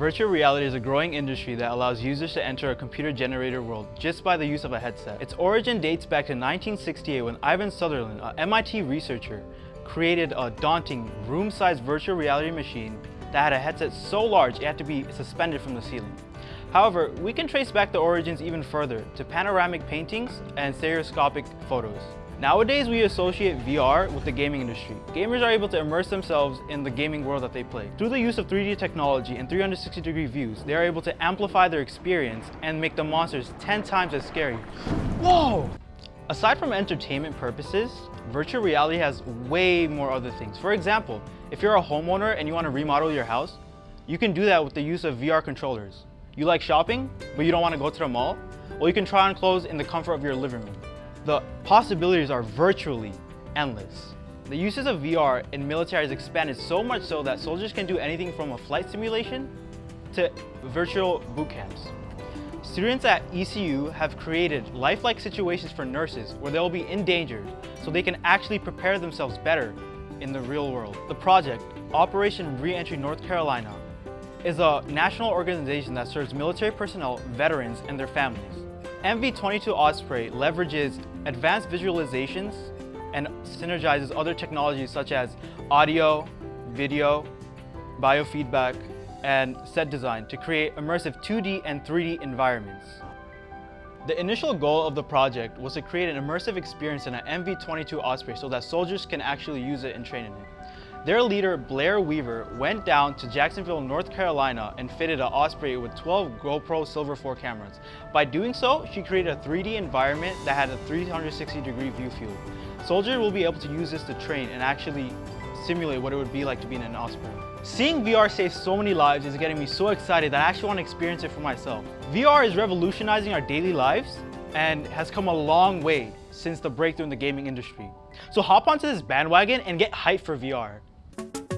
Virtual reality is a growing industry that allows users to enter a computer-generated world just by the use of a headset. Its origin dates back to 1968 when Ivan Sutherland, an MIT researcher, created a daunting room-sized virtual reality machine that had a headset so large it had to be suspended from the ceiling. However, we can trace back the origins even further to panoramic paintings and stereoscopic photos. Nowadays, we associate VR with the gaming industry. Gamers are able to immerse themselves in the gaming world that they play. Through the use of 3D technology and 360 degree views, they are able to amplify their experience and make the monsters 10 times as scary. Whoa! Aside from entertainment purposes, virtual reality has way more other things. For example, if you're a homeowner and you want to remodel your house, you can do that with the use of VR controllers. You like shopping, but you don't want to go to the mall? Well, you can try on clothes in the comfort of your living room. The possibilities are virtually endless. The uses of VR in military has expanded so much so that soldiers can do anything from a flight simulation to virtual boot camps. Students at ECU have created lifelike situations for nurses where they'll be endangered so they can actually prepare themselves better in the real world. The project, Operation Reentry North Carolina, is a national organization that serves military personnel, veterans, and their families. MV-22 Osprey leverages advanced visualizations and synergizes other technologies such as audio, video, biofeedback, and set design to create immersive 2D and 3D environments. The initial goal of the project was to create an immersive experience in an MV-22 Osprey so that soldiers can actually use it and train in it. Their leader, Blair Weaver, went down to Jacksonville, North Carolina and fitted an Osprey with 12 GoPro Silver 4 cameras. By doing so, she created a 3D environment that had a 360 degree view field. Soldiers will be able to use this to train and actually simulate what it would be like to be in an Osprey. Seeing VR save so many lives is getting me so excited that I actually want to experience it for myself. VR is revolutionizing our daily lives and has come a long way since the breakthrough in the gaming industry. So hop onto this bandwagon and get hyped for VR. Thank you.